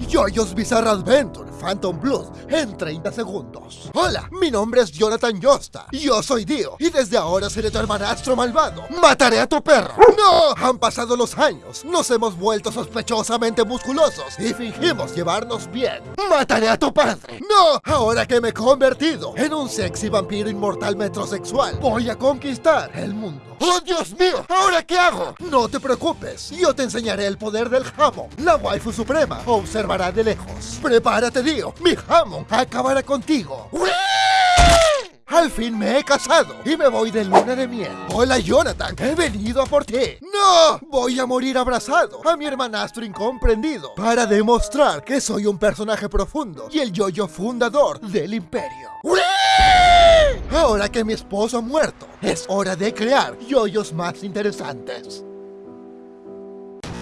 Yoyos Bizarre Adventure Phantom Blues en 30 segundos. Hola, mi nombre es Jonathan Yosta. Yo soy Dio y desde ahora seré tu hermanastro malvado. Mataré a tu perro. ¡No! Han pasado los años, nos hemos vuelto sospechosamente musculosos y fingimos llevarnos bien. Mataré a tu padre. ¡No! Ahora que me he convertido en un sexy vampiro inmortal metrosexual, voy a conquistar el mundo. ¡Oh, Dios mío! ¿Ahora qué hago? No te preocupes, yo te enseñaré el poder del jamón. La waifu suprema observará de lejos. Prepárate, Dio. Mi jamón acabará contigo. Al fin me he casado y me voy de luna de miel. Hola Jonathan, he venido a por ti. ¡No! Voy a morir abrazado a mi hermanastro incomprendido para demostrar que soy un personaje profundo y el yoyo fundador del imperio. Ahora que mi esposo ha muerto, es hora de crear yoyos más interesantes.